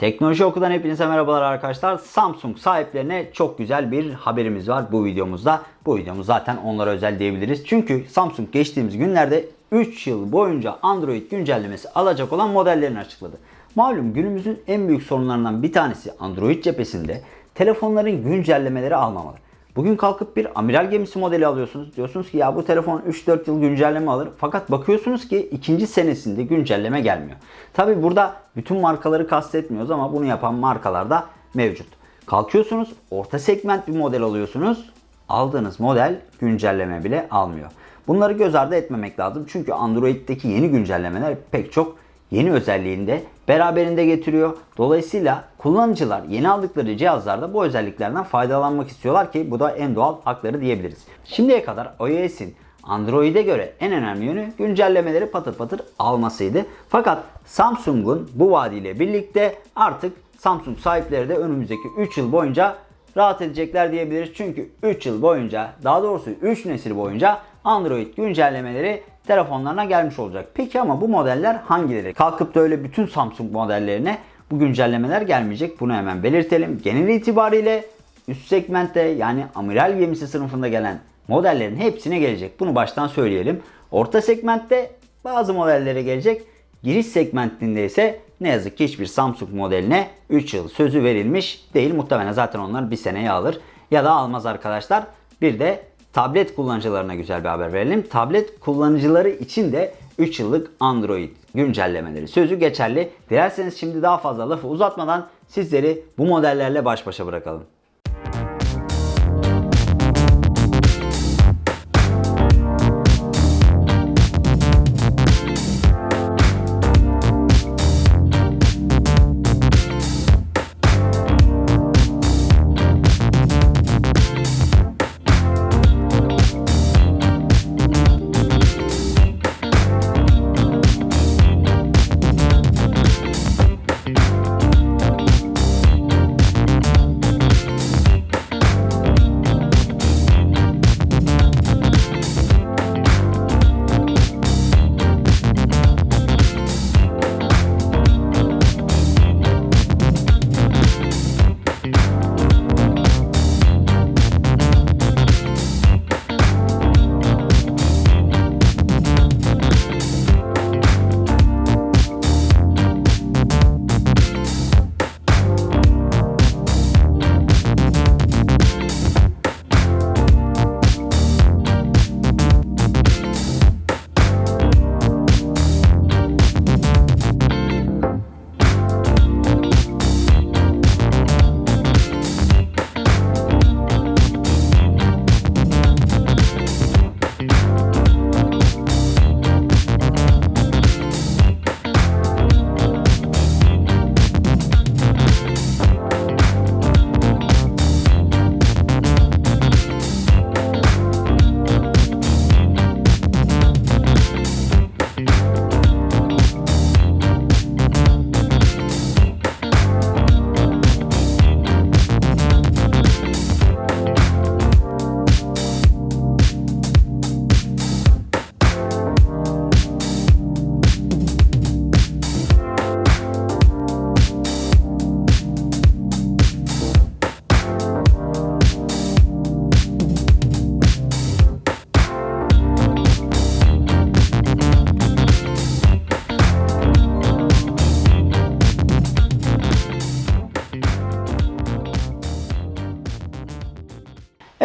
Teknoloji Oku'dan hepinize merhabalar arkadaşlar. Samsung sahiplerine çok güzel bir haberimiz var bu videomuzda. Bu videomuz zaten onlara özel diyebiliriz. Çünkü Samsung geçtiğimiz günlerde 3 yıl boyunca Android güncellemesi alacak olan modellerini açıkladı. Malum günümüzün en büyük sorunlarından bir tanesi Android cephesinde telefonların güncellemeleri almamalı. Bugün kalkıp bir amiral gemisi modeli alıyorsunuz. Diyorsunuz ki ya bu telefon 3-4 yıl güncelleme alır. Fakat bakıyorsunuz ki ikinci senesinde güncelleme gelmiyor. Tabi burada bütün markaları kastetmiyoruz ama bunu yapan markalar da mevcut. Kalkıyorsunuz orta segment bir model alıyorsunuz. Aldığınız model güncelleme bile almıyor. Bunları göz ardı etmemek lazım. Çünkü Android'deki yeni güncellemeler pek çok yeni özelliğini de beraberinde getiriyor. Dolayısıyla kullanıcılar yeni aldıkları cihazlarda bu özelliklerden faydalanmak istiyorlar ki bu da en doğal hakları diyebiliriz. Şimdiye kadar iOS'in Android'e göre en önemli yönü güncellemeleri patır patır almasıydı. Fakat Samsung'un bu vaadiyle birlikte artık Samsung sahipleri de önümüzdeki 3 yıl boyunca rahat edecekler diyebiliriz. Çünkü 3 yıl boyunca daha doğrusu 3 nesil boyunca Android güncellemeleri telefonlarına gelmiş olacak. Peki ama bu modeller hangileri? Kalkıp da öyle bütün Samsung modellerine bu güncellemeler gelmeyecek. Bunu hemen belirtelim. Genel itibariyle üst segmentte yani amiral gemisi sınıfında gelen modellerin hepsine gelecek. Bunu baştan söyleyelim. Orta segmentte bazı modellere gelecek. Giriş segmentinde ise ne yazık ki hiçbir Samsung modeline 3 yıl sözü verilmiş değil. Muhtemelen zaten onlar bir seneye alır ya da almaz arkadaşlar. Bir de tablet kullanıcılarına güzel bir haber verelim. Tablet kullanıcıları için de 3 yıllık Android güncellemeleri sözü geçerli. Dilerseniz şimdi daha fazla lafı uzatmadan sizleri bu modellerle baş başa bırakalım.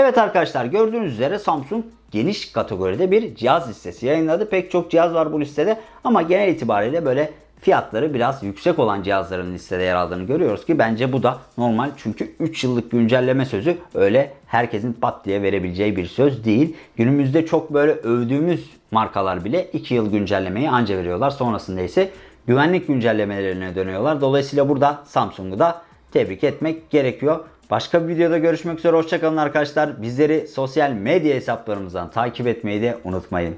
Evet arkadaşlar gördüğünüz üzere Samsung geniş kategoride bir cihaz listesi yayınladı. Pek çok cihaz var bu listede ama genel itibariyle böyle fiyatları biraz yüksek olan cihazların listede yer aldığını görüyoruz ki bence bu da normal. Çünkü 3 yıllık güncelleme sözü öyle herkesin pat diye verebileceği bir söz değil. Günümüzde çok böyle övdüğümüz markalar bile 2 yıl güncellemeyi anca veriyorlar. Sonrasında ise güvenlik güncellemelerine dönüyorlar. Dolayısıyla burada Samsung'u da tebrik etmek gerekiyor. Başka bir videoda görüşmek üzere. Hoşçakalın arkadaşlar. Bizleri sosyal medya hesaplarımızdan takip etmeyi de unutmayın.